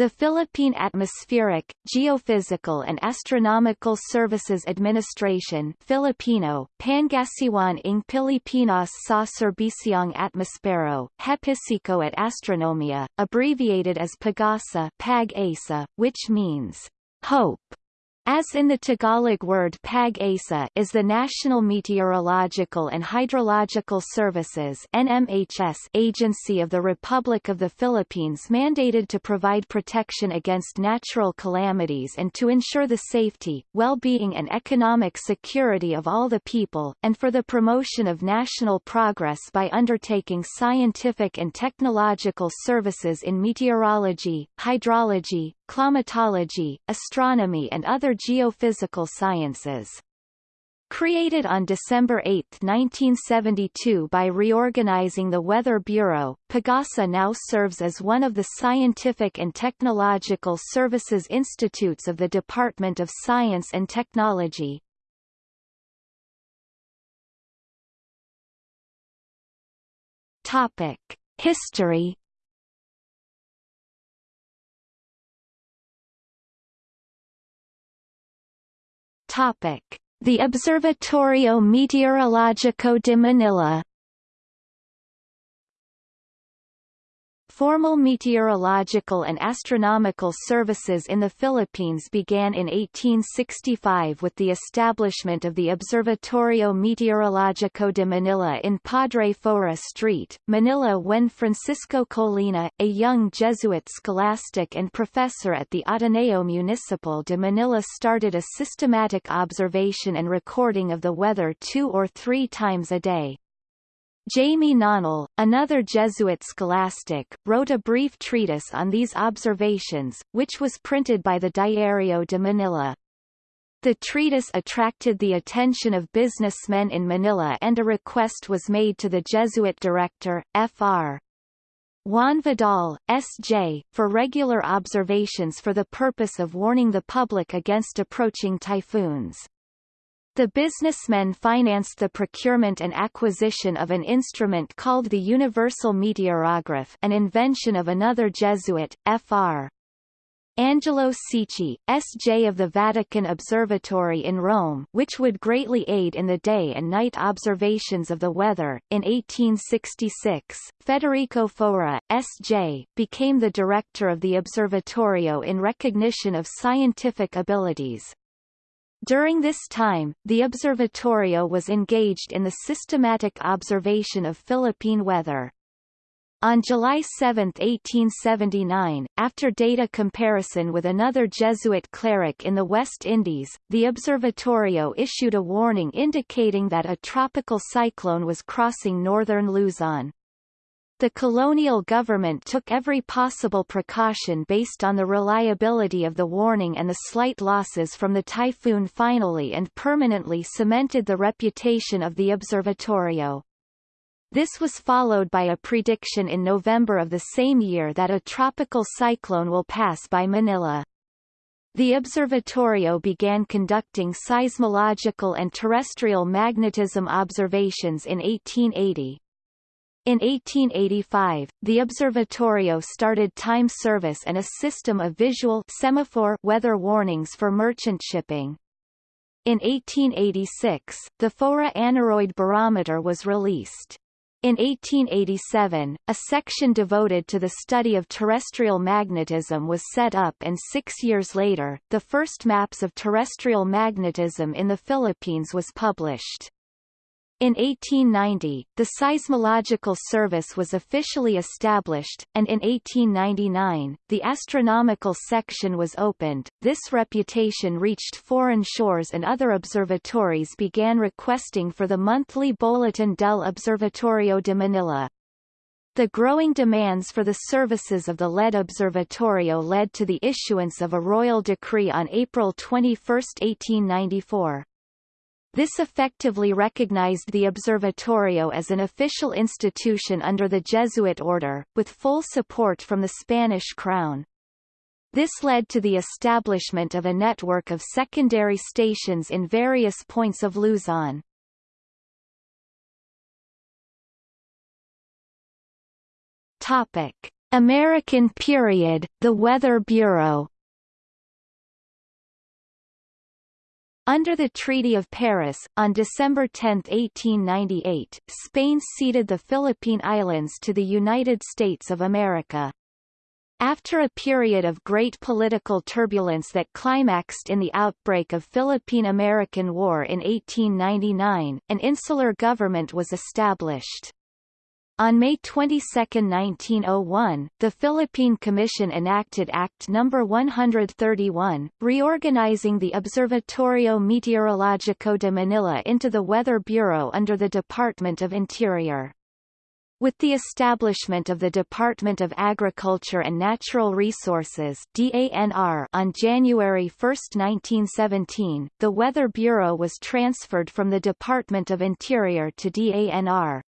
The Philippine Atmospheric, Geophysical and Astronomical Services Administration Filipino, Pangasiwan ng Pilipinas sa Serbisyong Atmospero, Hepisiko at Astronomia, abbreviated as PAGASA PAG-ASA, which means hope as in the Tagalog word PAG-ASA is the National Meteorological and Hydrological Services NMHS agency of the Republic of the Philippines mandated to provide protection against natural calamities and to ensure the safety, well-being and economic security of all the people, and for the promotion of national progress by undertaking scientific and technological services in meteorology, hydrology, climatology, astronomy and other geophysical sciences. Created on December 8, 1972 by reorganizing the Weather Bureau, PAGASA now serves as one of the Scientific and Technological Services Institutes of the Department of Science and Technology. Topic. History The Observatorio Meteorológico de Manila Formal meteorological and astronomical services in the Philippines began in 1865 with the establishment of the Observatorio Meteorológico de Manila in Padre Faura Street, Manila when Francisco Colina, a young Jesuit scholastic and professor at the Ateneo Municipal de Manila started a systematic observation and recording of the weather two or three times a day. Jaime Nonell, another Jesuit scholastic, wrote a brief treatise on these observations, which was printed by the Diario de Manila. The treatise attracted the attention of businessmen in Manila and a request was made to the Jesuit director, Fr. Juan Vidal, S.J., for regular observations for the purpose of warning the public against approaching typhoons. The businessmen financed the procurement and acquisition of an instrument called the Universal Meteorograph an invention of another Jesuit, Fr. Angelo Secchi, S.J. of the Vatican Observatory in Rome which would greatly aid in the day and night observations of the weather. In 1866, Federico Faura, S.J., became the director of the Observatorio in recognition of scientific abilities, during this time, the observatorio was engaged in the systematic observation of Philippine weather. On July 7, 1879, after data comparison with another Jesuit cleric in the West Indies, the observatorio issued a warning indicating that a tropical cyclone was crossing northern Luzon. The colonial government took every possible precaution based on the reliability of the warning and the slight losses from the typhoon finally and permanently cemented the reputation of the observatorio. This was followed by a prediction in November of the same year that a tropical cyclone will pass by Manila. The observatorio began conducting seismological and terrestrial magnetism observations in 1880. In 1885, the Observatorio started time service and a system of visual semaphore weather warnings for merchant shipping. In 1886, the Faura aneroid barometer was released. In 1887, a section devoted to the study of terrestrial magnetism was set up and six years later, the first maps of terrestrial magnetism in the Philippines was published. In 1890, the Seismological Service was officially established, and in 1899, the astronomical section was opened. This reputation reached foreign shores and other observatories began requesting for the monthly Bulletin del Observatorio de Manila. The growing demands for the services of the lead observatorio led to the issuance of a royal decree on April 21, 1894. This effectively recognized the Observatorio as an official institution under the Jesuit order, with full support from the Spanish crown. This led to the establishment of a network of secondary stations in various points of Luzon. Topic: American period, the Weather Bureau Under the Treaty of Paris, on December 10, 1898, Spain ceded the Philippine Islands to the United States of America. After a period of great political turbulence that climaxed in the outbreak of Philippine-American War in 1899, an insular government was established. On May 22, 1901, the Philippine Commission enacted Act No. 131, reorganizing the Observatorio Meteorológico de Manila into the Weather Bureau under the Department of Interior. With the establishment of the Department of Agriculture and Natural Resources DANR on January 1, 1917, the Weather Bureau was transferred from the Department of Interior to DANR.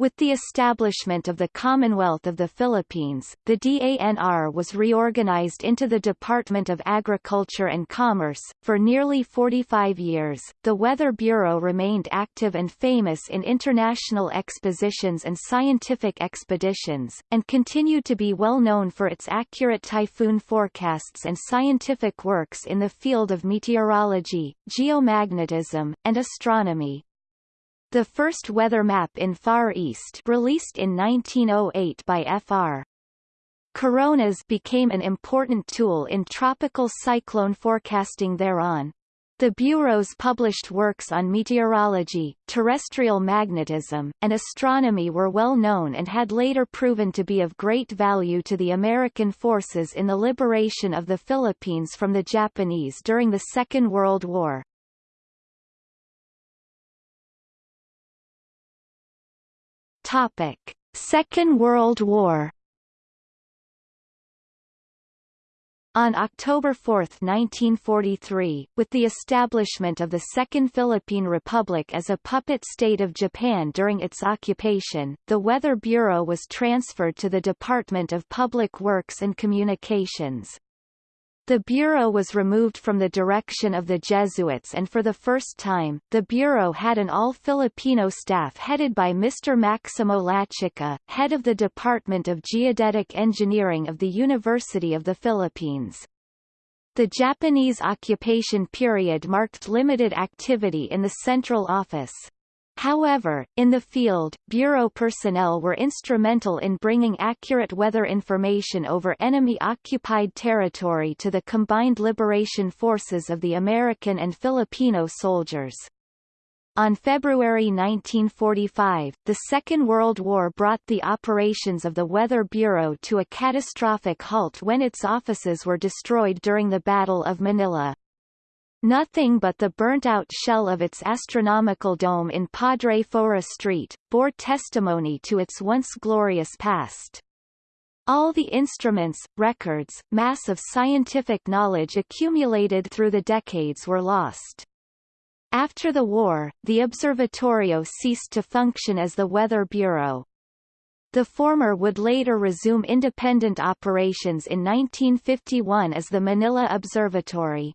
With the establishment of the Commonwealth of the Philippines, the DANR was reorganized into the Department of Agriculture and Commerce. For nearly 45 years, the Weather Bureau remained active and famous in international expositions and scientific expeditions, and continued to be well known for its accurate typhoon forecasts and scientific works in the field of meteorology, geomagnetism, and astronomy. The first weather map in Far East released in 1908 by Fr. Coronas became an important tool in tropical cyclone forecasting thereon. The bureaus published works on meteorology, terrestrial magnetism, and astronomy were well known and had later proven to be of great value to the American forces in the liberation of the Philippines from the Japanese during the Second World War. Topic: Second World War. On October 4, 1943, with the establishment of the Second Philippine Republic as a puppet state of Japan during its occupation, the Weather Bureau was transferred to the Department of Public Works and Communications. The Bureau was removed from the direction of the Jesuits and for the first time, the Bureau had an all-Filipino staff headed by Mr. Maximo Lachica, head of the Department of Geodetic Engineering of the University of the Philippines. The Japanese occupation period marked limited activity in the central office. However, in the field, Bureau personnel were instrumental in bringing accurate weather information over enemy-occupied territory to the combined liberation forces of the American and Filipino soldiers. On February 1945, the Second World War brought the operations of the Weather Bureau to a catastrophic halt when its offices were destroyed during the Battle of Manila. Nothing but the burnt-out shell of its astronomical dome in Padre Faura Street, bore testimony to its once glorious past. All the instruments, records, mass of scientific knowledge accumulated through the decades were lost. After the war, the Observatorio ceased to function as the Weather Bureau. The former would later resume independent operations in 1951 as the Manila Observatory.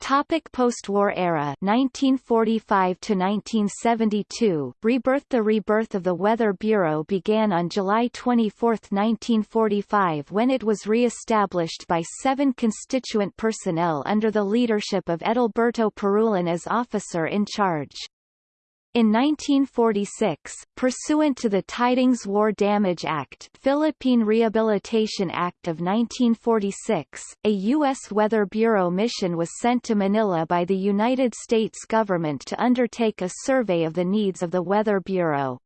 Topic post-war era 1945 to 1972 Rebirth The rebirth of the Weather Bureau began on July 24, 1945 when it was re-established by seven constituent personnel under the leadership of Edilberto Parulan as officer in charge. In 1946, pursuant to the Tydings War Damage Act Philippine Rehabilitation Act of 1946, a U.S. Weather Bureau mission was sent to Manila by the United States government to undertake a survey of the needs of the Weather Bureau.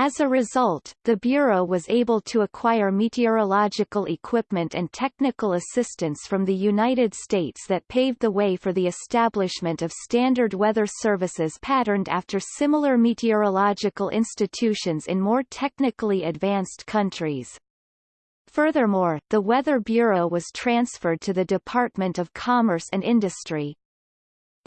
As a result, the Bureau was able to acquire meteorological equipment and technical assistance from the United States that paved the way for the establishment of standard weather services patterned after similar meteorological institutions in more technically advanced countries. Furthermore, the Weather Bureau was transferred to the Department of Commerce and Industry,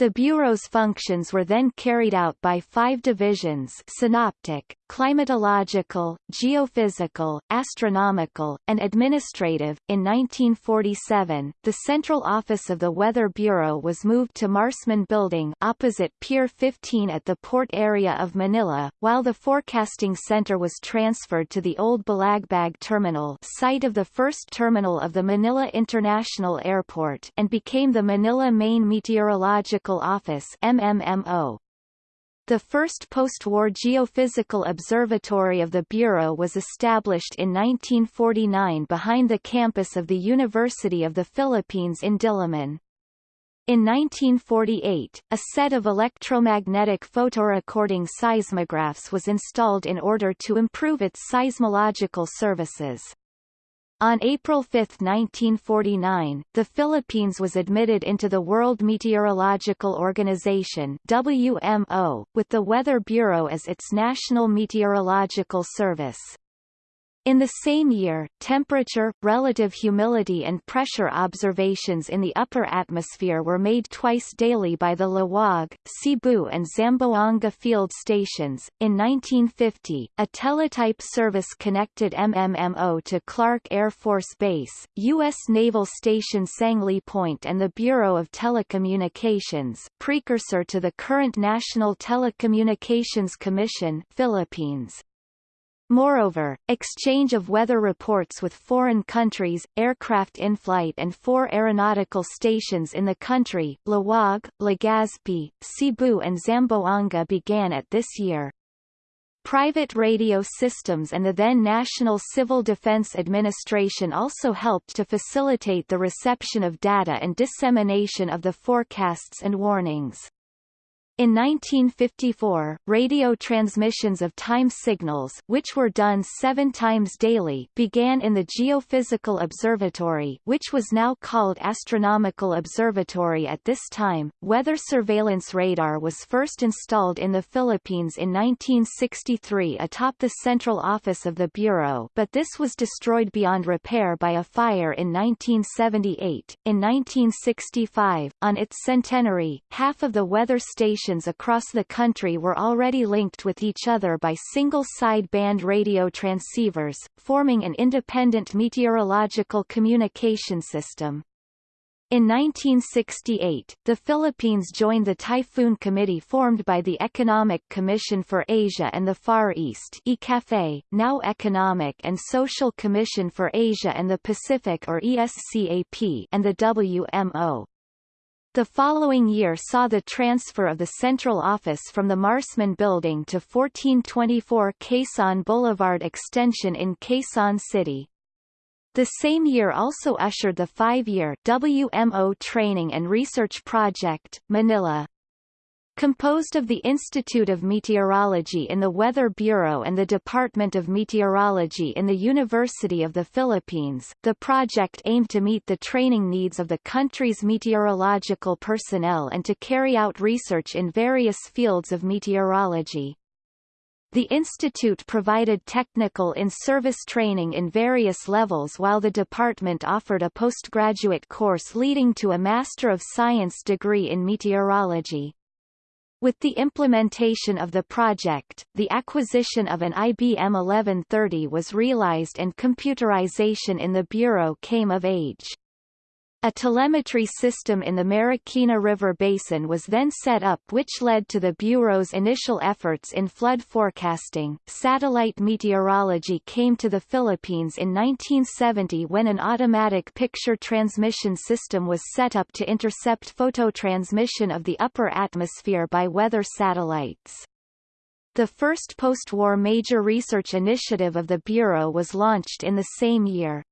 the Bureau's functions were then carried out by five divisions synoptic, climatological, geophysical, astronomical, and administrative. In 1947, the central office of the Weather Bureau was moved to Marsman Building opposite Pier 15 at the port area of Manila, while the Forecasting Center was transferred to the old Balagbag Terminal site of the first terminal of the Manila International Airport and became the Manila Main Meteorological Office MMMO. The first post-war geophysical observatory of the Bureau was established in 1949 behind the campus of the University of the Philippines in Diliman. In 1948, a set of electromagnetic photorecording seismographs was installed in order to improve its seismological services. On April 5, 1949, the Philippines was admitted into the World Meteorological Organization WMO, with the Weather Bureau as its national meteorological service. In the same year, temperature, relative humidity and pressure observations in the upper atmosphere were made twice daily by the Laoag, Cebu and Zamboanga field stations. In 1950, a teletype service connected MMMO to Clark Air Force Base, U.S. Naval Station Sangley Point and the Bureau of Telecommunications, precursor to the current National Telecommunications Commission Philippines. Moreover, exchange of weather reports with foreign countries, aircraft in flight and four aeronautical stations in the country, Laoag, Legazpi, Cebu and Zamboanga began at this year. Private radio systems and the then National Civil Defense Administration also helped to facilitate the reception of data and dissemination of the forecasts and warnings. In 1954, radio transmissions of time signals which were done seven times daily began in the Geophysical Observatory which was now called Astronomical Observatory at this time. Weather surveillance radar was first installed in the Philippines in 1963 atop the central office of the Bureau but this was destroyed beyond repair by a fire in 1978. In 1965, on its centenary, half of the weather stations stations across the country were already linked with each other by single sideband radio transceivers, forming an independent meteorological communication system. In 1968, the Philippines joined the Typhoon Committee formed by the Economic Commission for Asia and the Far East ECAFE, now Economic and Social Commission for Asia and the Pacific or ESCAP and the WMO. The following year saw the transfer of the central office from the Marsman Building to 1424 Quezon Boulevard Extension in Quezon City. The same year also ushered the five-year WMO Training and Research Project, Manila, Composed of the Institute of Meteorology in the Weather Bureau and the Department of Meteorology in the University of the Philippines, the project aimed to meet the training needs of the country's meteorological personnel and to carry out research in various fields of meteorology. The institute provided technical in-service training in various levels while the department offered a postgraduate course leading to a Master of Science degree in meteorology. With the implementation of the project, the acquisition of an IBM 1130 was realized and computerization in the Bureau came of age. A telemetry system in the Marikina River Basin was then set up which led to the Bureau's initial efforts in flood forecasting. Satellite meteorology came to the Philippines in 1970 when an automatic picture transmission system was set up to intercept phototransmission of the upper atmosphere by weather satellites. The first post-war major research initiative of the Bureau was launched in the same year.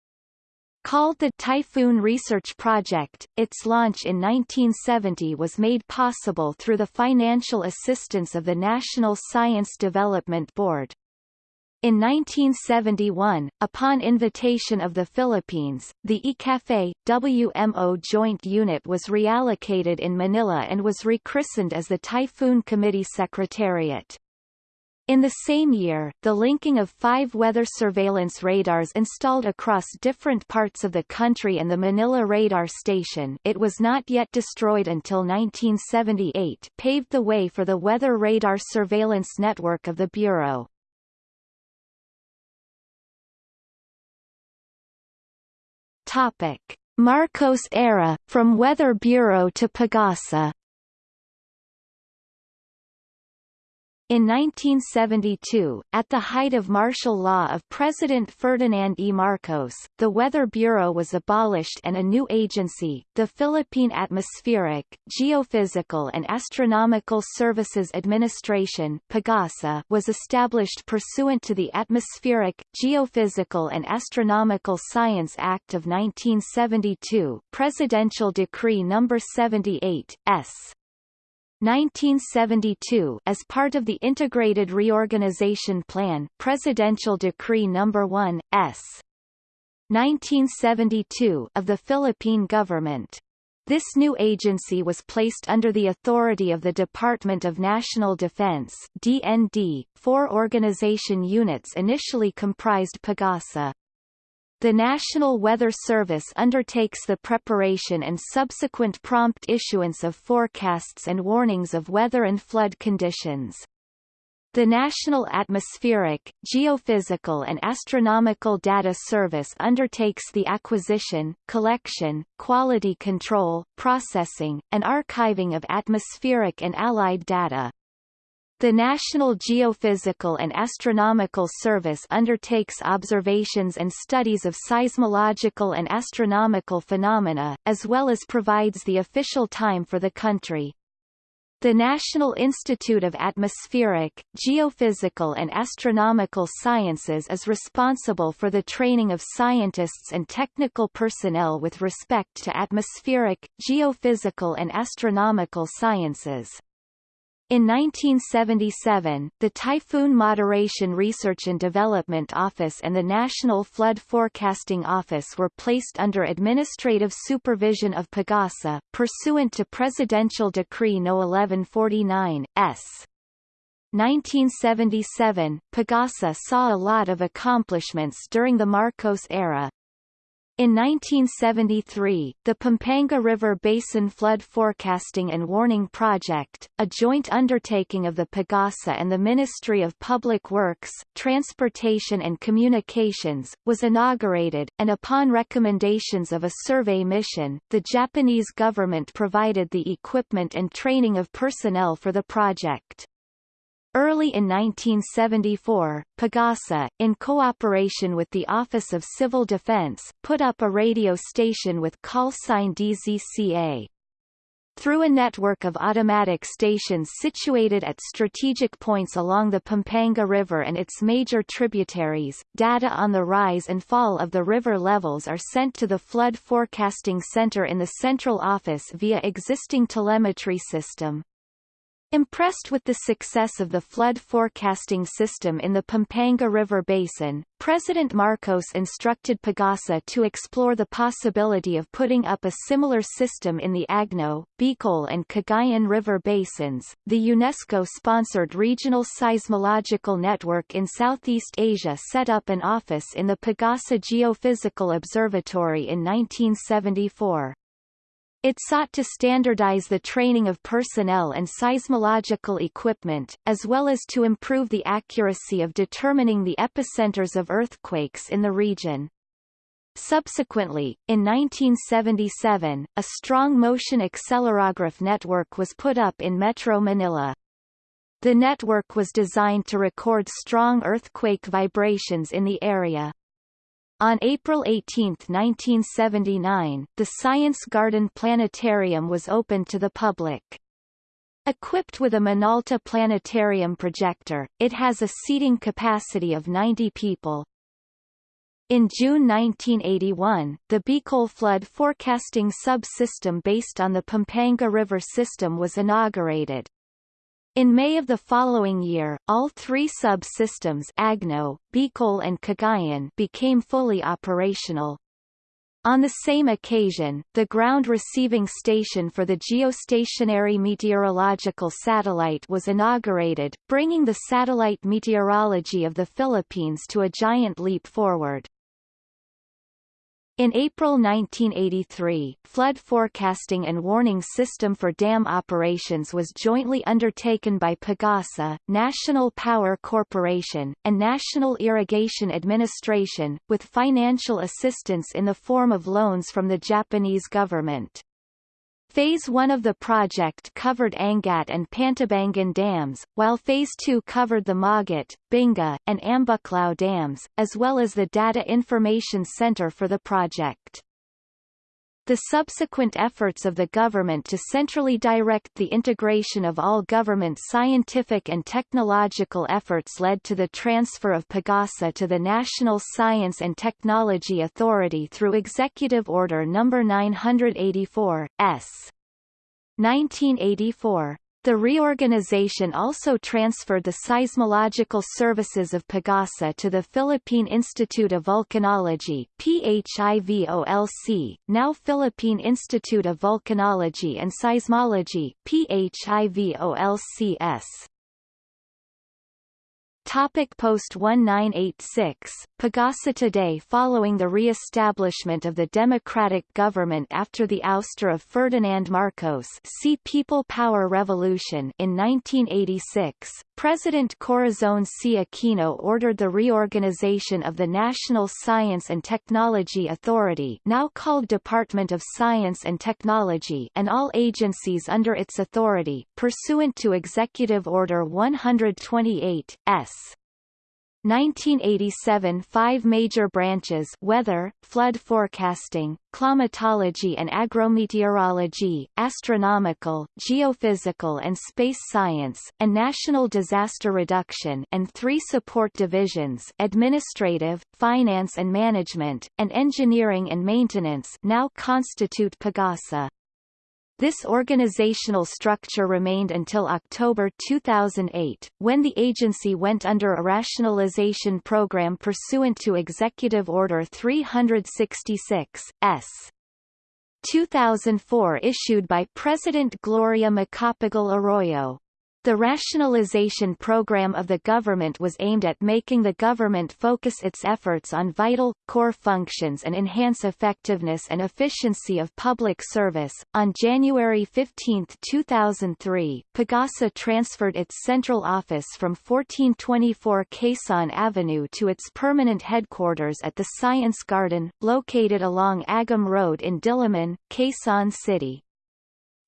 Called the Typhoon Research Project, its launch in 1970 was made possible through the financial assistance of the National Science Development Board. In 1971, upon invitation of the Philippines, the ECAFE, WMO Joint Unit was reallocated in Manila and was rechristened as the Typhoon Committee Secretariat. In the same year, the linking of five weather surveillance radars installed across different parts of the country and the Manila radar station it was not yet destroyed until 1978 paved the way for the weather radar surveillance network of the Bureau. Topic. Marcos era, from Weather Bureau to Pagasa In 1972, at the height of martial law of President Ferdinand E. Marcos, the Weather Bureau was abolished and a new agency, the Philippine Atmospheric, Geophysical and Astronomical Services Administration PAGASA, was established pursuant to the Atmospheric, Geophysical and Astronomical Science Act of 1972 Presidential Decree No. 78, S. 1972 as part of the Integrated Reorganization Plan Presidential Decree No. 1, S. 1972 of the Philippine government. This new agency was placed under the authority of the Department of National Defense DND. Four organization units initially comprised PAGASA. The National Weather Service undertakes the preparation and subsequent prompt issuance of forecasts and warnings of weather and flood conditions. The National Atmospheric, Geophysical and Astronomical Data Service undertakes the acquisition, collection, quality control, processing, and archiving of atmospheric and allied data. The National Geophysical and Astronomical Service undertakes observations and studies of seismological and astronomical phenomena, as well as provides the official time for the country. The National Institute of Atmospheric, Geophysical and Astronomical Sciences is responsible for the training of scientists and technical personnel with respect to atmospheric, geophysical and astronomical sciences. In 1977, the Typhoon Moderation Research and Development Office and the National Flood Forecasting Office were placed under administrative supervision of PAGASA, pursuant to Presidential Decree No. 1149, S. 1977, PAGASA saw a lot of accomplishments during the Marcos era, in 1973, the Pampanga River Basin Flood Forecasting and Warning Project, a joint undertaking of the PAGASA and the Ministry of Public Works, Transportation and Communications, was inaugurated, and upon recommendations of a survey mission, the Japanese government provided the equipment and training of personnel for the project. Early in 1974, Pagasa, in cooperation with the Office of Civil Defense, put up a radio station with call sign DZCA. Through a network of automatic stations situated at strategic points along the Pampanga River and its major tributaries, data on the rise and fall of the river levels are sent to the Flood Forecasting Center in the central office via existing telemetry system. Impressed with the success of the flood forecasting system in the Pampanga River Basin, President Marcos instructed Pagasa to explore the possibility of putting up a similar system in the Agno, Bicol and Cagayan River basins. The UNESCO-sponsored Regional Seismological Network in Southeast Asia set up an office in the Pagasa Geophysical Observatory in 1974. It sought to standardize the training of personnel and seismological equipment, as well as to improve the accuracy of determining the epicenters of earthquakes in the region. Subsequently, in 1977, a strong motion accelerograph network was put up in Metro Manila. The network was designed to record strong earthquake vibrations in the area. On April 18, 1979, the Science Garden Planetarium was opened to the public. Equipped with a Minolta planetarium projector, it has a seating capacity of 90 people. In June 1981, the Bicol flood forecasting subsystem based on the Pampanga River system was inaugurated. In May of the following year, all three sub-systems Agno, Bicol and Cagayan became fully operational. On the same occasion, the ground receiving station for the geostationary meteorological satellite was inaugurated, bringing the satellite meteorology of the Philippines to a giant leap forward. In April 1983, flood forecasting and warning system for dam operations was jointly undertaken by Pagasa, National Power Corporation, and National Irrigation Administration, with financial assistance in the form of loans from the Japanese government. Phase 1 of the project covered Angat and Pantabangan dams, while Phase 2 covered the Magat, Binga, and Ambuklao dams, as well as the Data Information Center for the project. The subsequent efforts of the government to centrally direct the integration of all government scientific and technological efforts led to the transfer of Pagasa to the National Science and Technology Authority through Executive Order No. 984, S. 1984. The reorganization also transferred the seismological services of Pagasa to the Philippine Institute of Volcanology PHIVOLC, now Philippine Institute of Volcanology and Seismology PHIVOLCS. Topic Post 1986, Pagasa today Following the re-establishment of the democratic government after the ouster of Ferdinand Marcos see People Power Revolution in 1986, President Corazon C. Aquino ordered the reorganization of the National Science and Technology Authority now called Department of Science and Technology and all agencies under its authority, pursuant to Executive Order 128, S. 1987 Five major branches weather, flood forecasting, climatology and agrometeorology, astronomical, geophysical and space science, and national disaster reduction and three support divisions administrative, finance and management, and engineering and maintenance now constitute PAGASA. This organizational structure remained until October 2008, when the agency went under a rationalization program pursuant to Executive Order 366, S. 2004 issued by President Gloria Macapagal Arroyo. The rationalization program of the government was aimed at making the government focus its efforts on vital, core functions and enhance effectiveness and efficiency of public service. On January 15, 2003, Pagasa transferred its central office from 1424 Quezon Avenue to its permanent headquarters at the Science Garden, located along Agham Road in Diliman, Quezon City.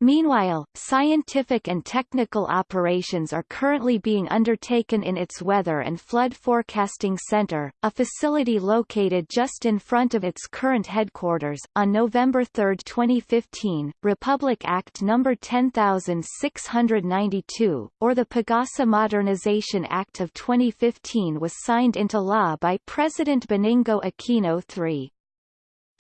Meanwhile, scientific and technical operations are currently being undertaken in its Weather and Flood Forecasting Center, a facility located just in front of its current headquarters. On November 3, 2015, Republic Act No. 10692, or the Pagasa Modernization Act of 2015 was signed into law by President Benigno Aquino III.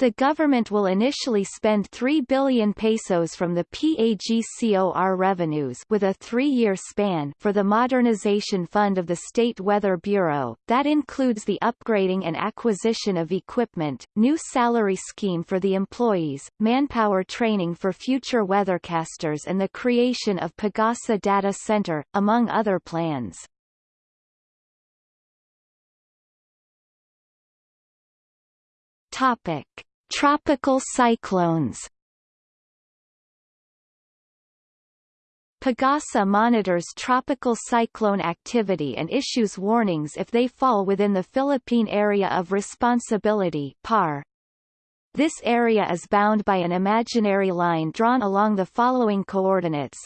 The government will initially spend 3 billion pesos from the PAGCOR revenues with a three-year span for the modernization fund of the State Weather Bureau, that includes the upgrading and acquisition of equipment, new salary scheme for the employees, manpower training for future weathercasters and the creation of Pagasa Data Center, among other plans. Topic. Tropical cyclones Pagasa monitors tropical cyclone activity and issues warnings if they fall within the Philippine Area of Responsibility PAR. This area is bound by an imaginary line drawn along the following coordinates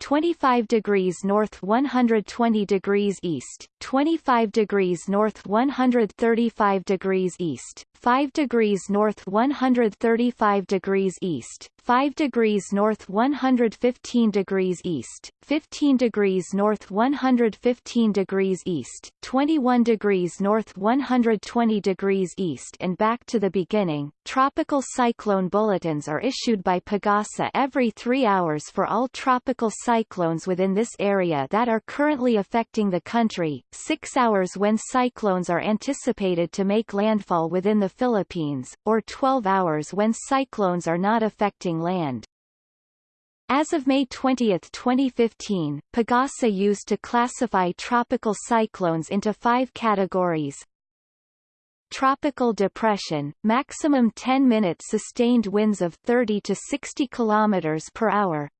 25 degrees north 120 degrees east, 25 degrees north 135 degrees east, 5 degrees north 135 degrees east, 5 degrees north 115 degrees east, 15 degrees north 115 degrees east, 21 degrees north 120 degrees east and back to the beginning. Tropical cyclone bulletins are issued by Pagasa every three hours for all tropical cyclones within this area that are currently affecting the country, six hours when cyclones are anticipated to make landfall within the Philippines, or 12 hours when cyclones are not affecting land. As of May 20, 2015, Pagasa used to classify tropical cyclones into five categories. Tropical depression, maximum 10-minute sustained winds of 30 to 60 km per hour.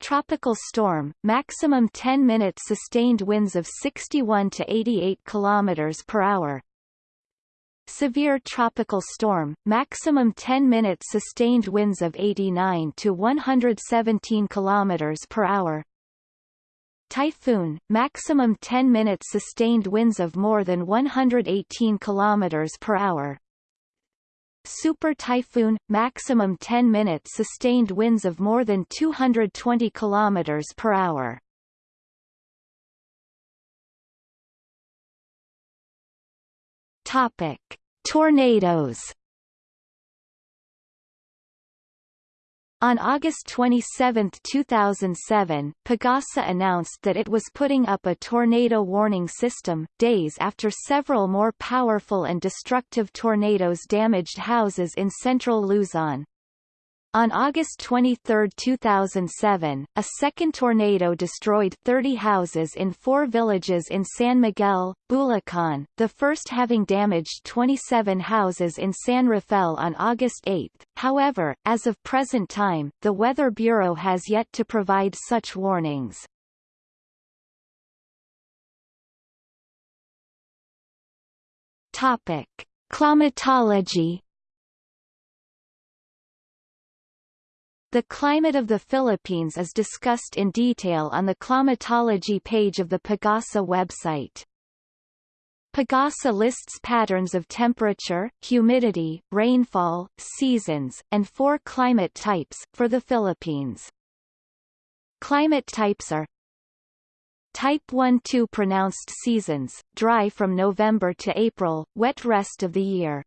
Tropical storm, maximum 10-minute sustained winds of 61 to 88 km per hour. Severe tropical storm, maximum 10-minute sustained winds of 89 to 117 km per hour. Typhoon, maximum 10-minute sustained winds of more than 118 km per hour. Super typhoon, maximum 10-minute sustained winds of more than 220 km per hour. Topic: Tornadoes. On August 27, 2007, Pagasa announced that it was putting up a tornado warning system, days after several more powerful and destructive tornadoes damaged houses in central Luzon. On August 23, 2007, a second tornado destroyed 30 houses in four villages in San Miguel, Bulacan, the first having damaged 27 houses in San Rafael on August 8. However, as of present time, the Weather Bureau has yet to provide such warnings. Topic. Climatology The climate of the Philippines is discussed in detail on the climatology page of the Pagasa website. Pagasa lists patterns of temperature, humidity, rainfall, seasons, and four climate types, for the Philippines. Climate types are Type 1-2 pronounced seasons, dry from November to April, wet rest of the year.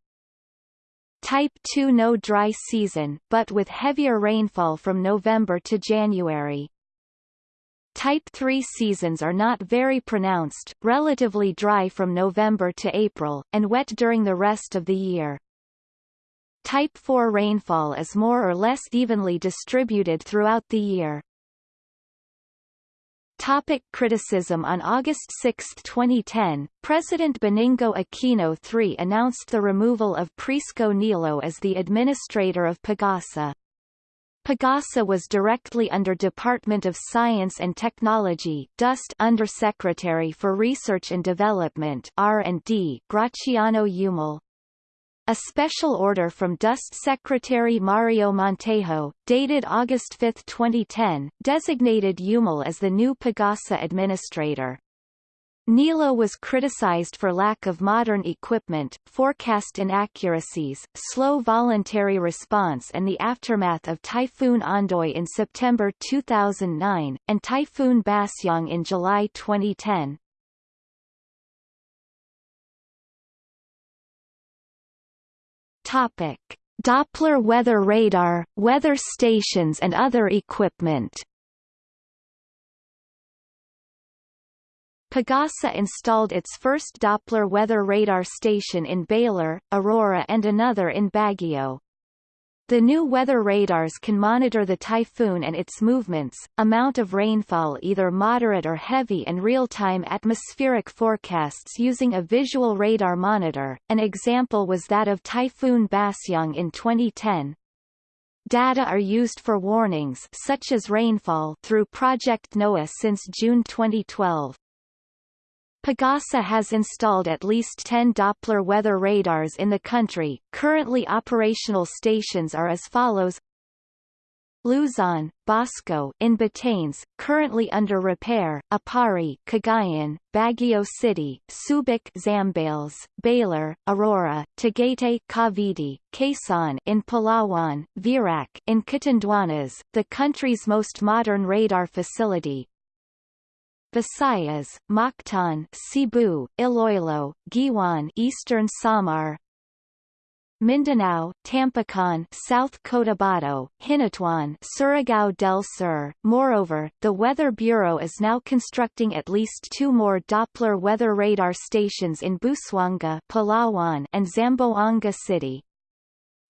Type 2 no dry season, but with heavier rainfall from November to January. Type 3 seasons are not very pronounced, relatively dry from November to April, and wet during the rest of the year. Type 4 rainfall is more or less evenly distributed throughout the year. Topic criticism On August 6, 2010, President Benigno Aquino III announced the removal of Prisco Nilo as the administrator of Pagasa. Pagasa was directly under Department of Science and Technology DOST Undersecretary for Research and Development R&D Graciano Yumul. A special order from DOST Secretary Mario Montejo, dated August 5, 2010, designated Yumul as the new Pagasa administrator. Nilo was criticized for lack of modern equipment, forecast inaccuracies, slow voluntary response and the aftermath of Typhoon Ondoy in September 2009, and Typhoon Basyang in July 2010. Topic: Doppler weather radar, weather stations and other equipment. Pagasa installed its first Doppler weather radar station in Baler, Aurora and another in Baguio. The new weather radars can monitor the typhoon and its movements, amount of rainfall either moderate or heavy and real-time atmospheric forecasts using a visual radar monitor. An example was that of Typhoon Basyang in 2010. Data are used for warnings such as rainfall through Project NOAH since June 2012. Pagasa has installed at least 10 Doppler weather radars in the country. Currently operational stations are as follows. Luzon, Basco in Batanes, currently under repair, Aparri, Cagayan, Baguio City, Subic Zambales, Baler, Aurora, Tagaytay Cavite, Quezon in Palawan, Virac in Catanduanes, the country's most modern radar facility, Visayas, Mactan, Cebu, Iloilo, Guiuan, Eastern Samar, Mindanao, Tampacan, South Cotabato, Hinatuan, Surigao del Sur. Moreover, the Weather Bureau is now constructing at least two more Doppler weather radar stations in Busuanga, Palawan, and Zamboanga City.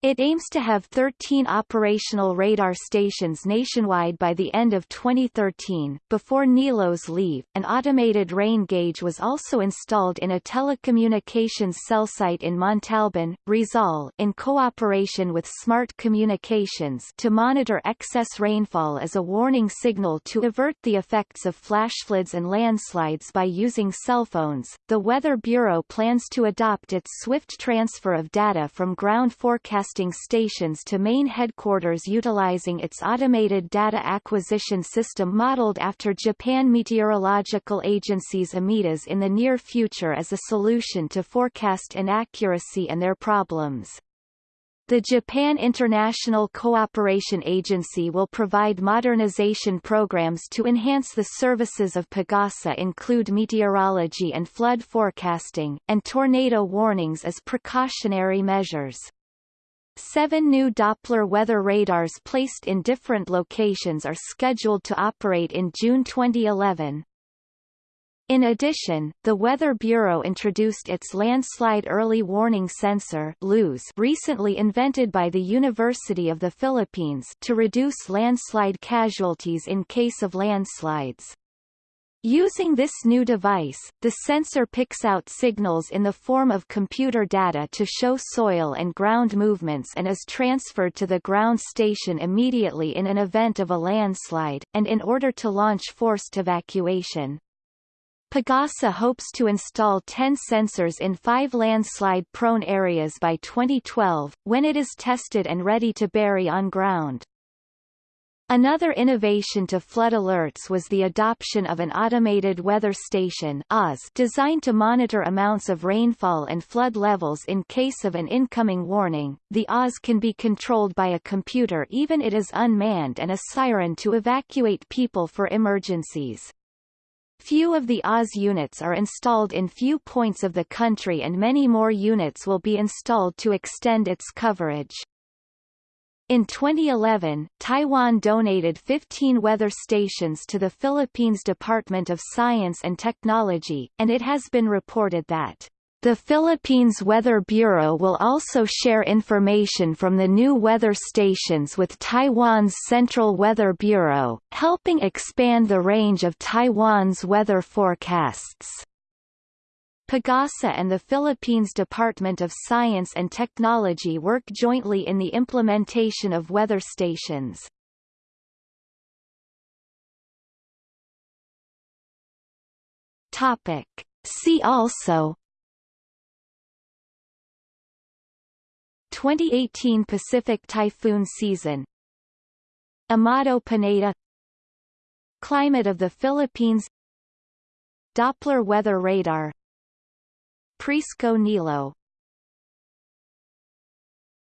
It aims to have 13 operational radar stations nationwide by the end of 2013. Before NILO's leave, an automated rain gauge was also installed in a telecommunications cell site in Montalban, Rizal, in cooperation with Smart Communications to monitor excess rainfall as a warning signal to avert the effects of flash floods and landslides by using cell phones. The Weather Bureau plans to adopt its swift transfer of data from ground forecast broadcasting stations to main headquarters utilizing its automated data acquisition system modeled after Japan Meteorological Agency's AMeDAS in the near future as a solution to forecast inaccuracy and their problems. The Japan International Cooperation Agency will provide modernization programs to enhance the services of Pagasa include meteorology and flood forecasting, and tornado warnings as precautionary measures. Seven new Doppler weather radars placed in different locations are scheduled to operate in June 2011. In addition, the Weather Bureau introduced its Landslide Early Warning Sensor recently invented by the University of the Philippines to reduce landslide casualties in case of landslides. Using this new device, the sensor picks out signals in the form of computer data to show soil and ground movements and is transferred to the ground station immediately in an event of a landslide, and in order to launch forced evacuation. Pagasa hopes to install 10 sensors in five landslide-prone areas by 2012, when it is tested and ready to bury on ground. Another innovation to flood alerts was the adoption of an automated weather station designed to monitor amounts of rainfall and flood levels in case of an incoming warning. The AWS can be controlled by a computer even it is unmanned and a siren to evacuate people for emergencies. Few of the AWS units are installed in few points of the country and many more units will be installed to extend its coverage. In 2011, Taiwan donated 15 weather stations to the Philippines Department of Science and Technology, and it has been reported that the Philippines Weather Bureau will also share information from the new weather stations with Taiwan's Central Weather Bureau, helping expand the range of Taiwan's weather forecasts. Pagasa and the Philippines Department of Science and Technology work jointly in the implementation of weather stations. Topic. See also 2018 Pacific typhoon season Amado Pineda Climate of the Philippines Doppler weather radar Prisco Nilo